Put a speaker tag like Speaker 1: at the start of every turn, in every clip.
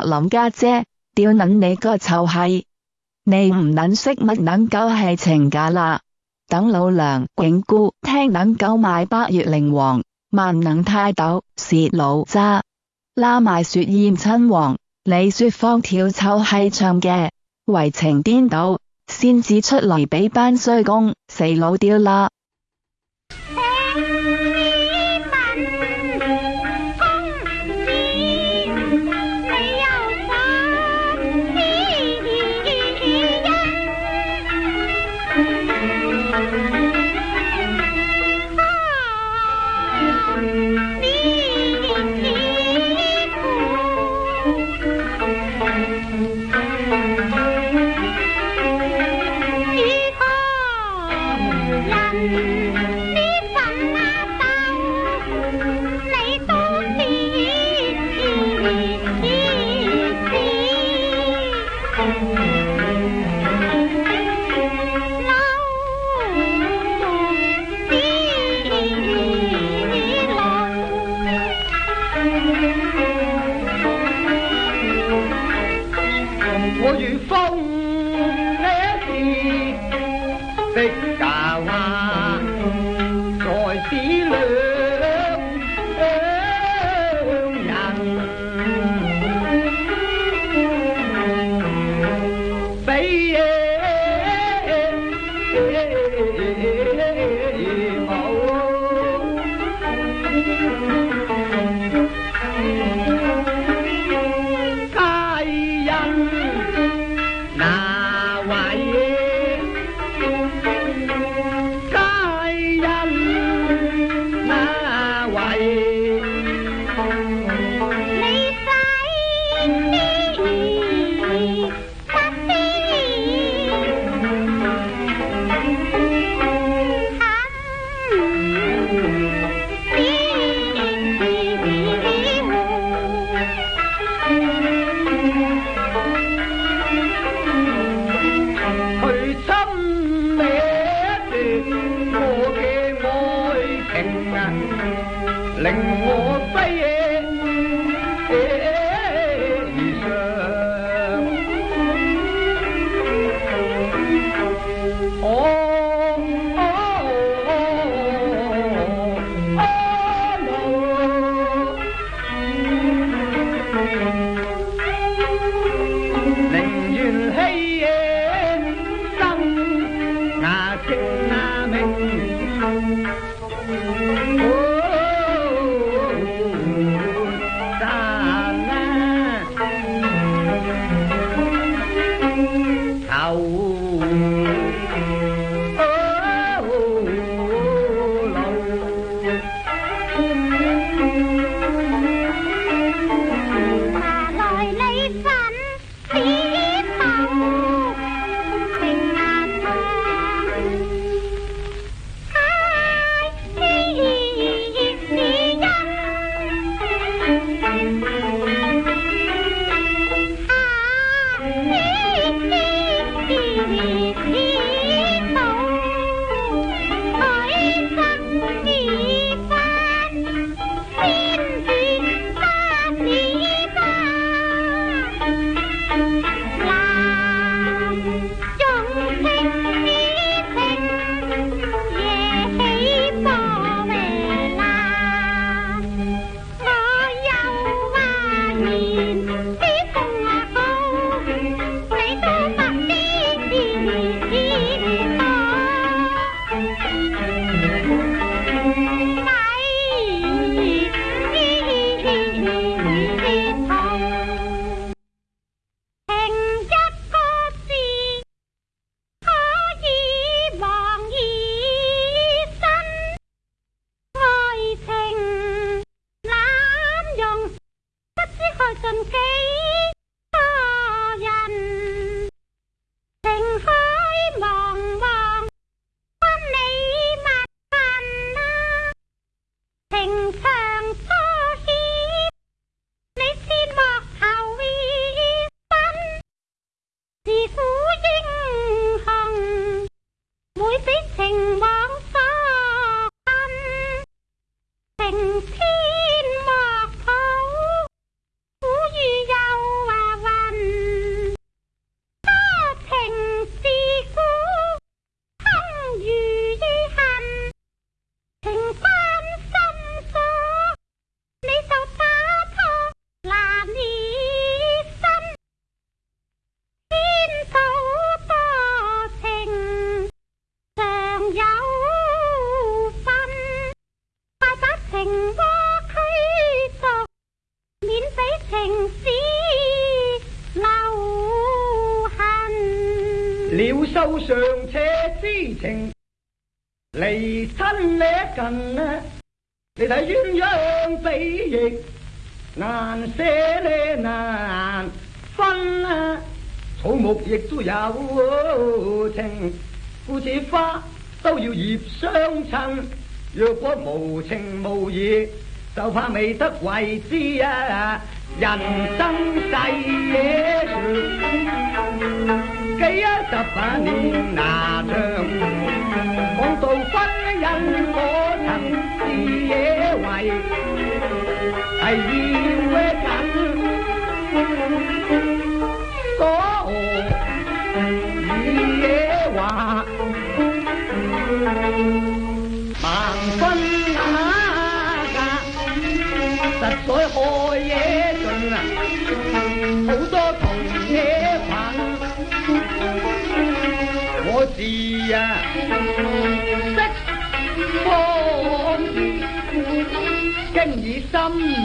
Speaker 1: 林家姐，屌捻你个臭閪，你唔捻识乜捻狗系情噶啦？等老娘永告，听捻狗买八月灵王，万能泰斗是老渣，拉埋雪燕亲王，你说放跳臭系唱嘅，为情颠倒先至出嚟俾班衰公死老屌啦！take 令我。旧上切之情，离亲呢近呢，你睇鸳鸯比翼难舍呢难分啊，草木亦都有情，故此花都要叶相衬。若果无情无义，就怕未得为之啊！人生世嘢几一十把年拿枪，讲到婚姻，可曾是野花。哎。識幫跟以心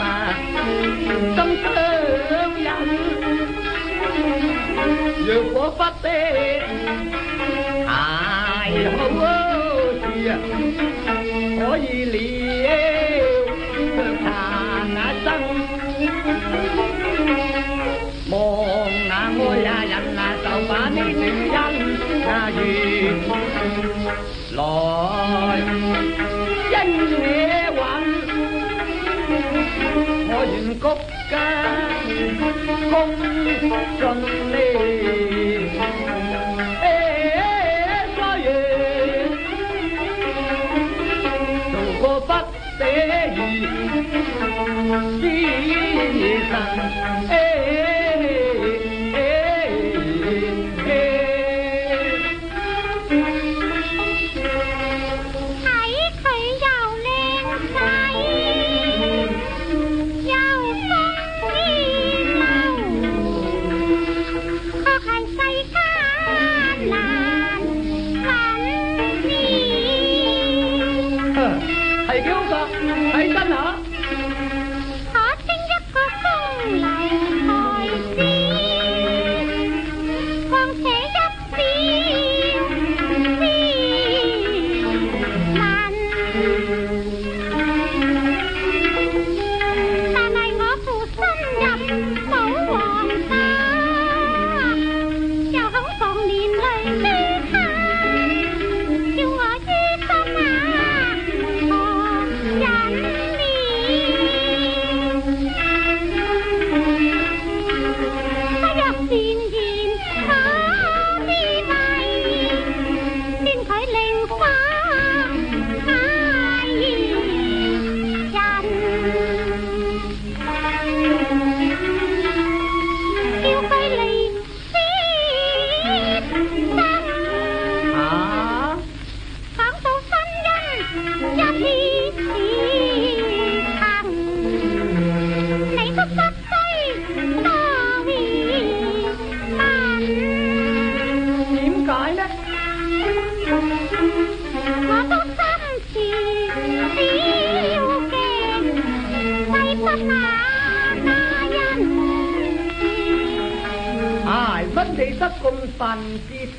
Speaker 1: 啊，心相印。若果不的太好事啊，可以了談那生。望那愛啊人啊，就把呢段恩啊緣。来，因你稳，我愿谷间共尽你。做个不死仙神。系世间难寻觅。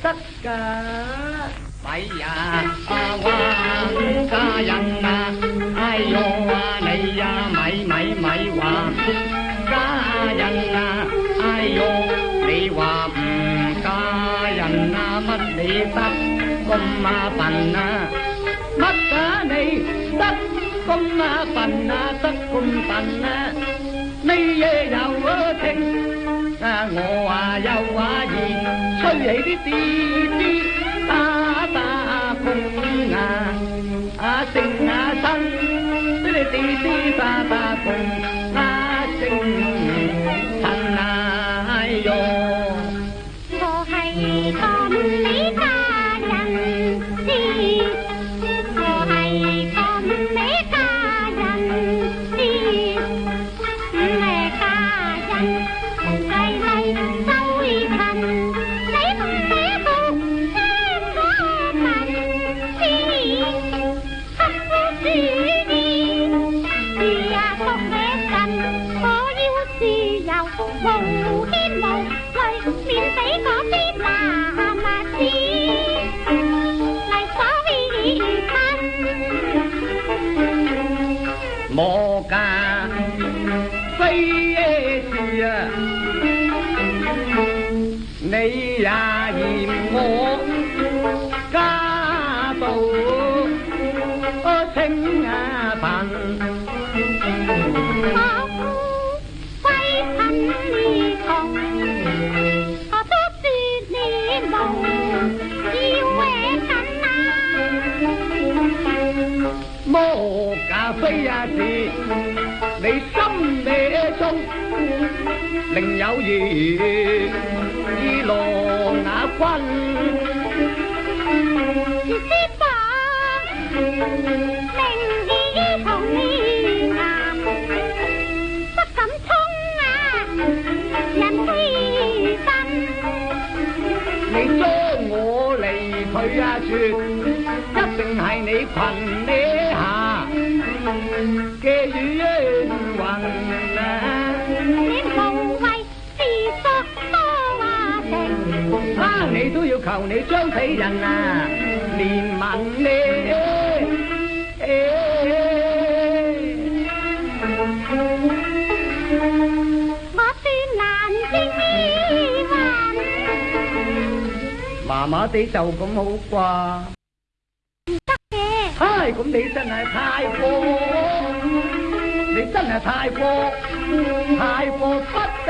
Speaker 1: tất cả bây giờ à, qua xa dần à ai vô à, này à mày mãi mãi qua xa dần à ai vô đi qua xa ừ, dần à mất đi tất công mà bằng à mất cả này tất công mà bằng à tất công bằng à nay về giàu ở thiên à ngô à giàu à lệ đi đi ti a ta cùng a à sinh a sanh ti đi đi ta ta cùng a sinh sanh a yo vô hay con lý ta nằm xin màu màu hen màu thời miền tây có tên mà si lại sao vì thân mô ca phi si nay ya nhìn mô ca tổ ở thánh hà bằng 另有缘，依落那君，不敢冲啊，人你捉我离一定系你凭你下嘅冤魂啊。你都要求你将死人啊怜悯你，我转眼睛咪问，妈妈地就咁好啩。得嗨，咁你真系太过，你真系太过，太过不得。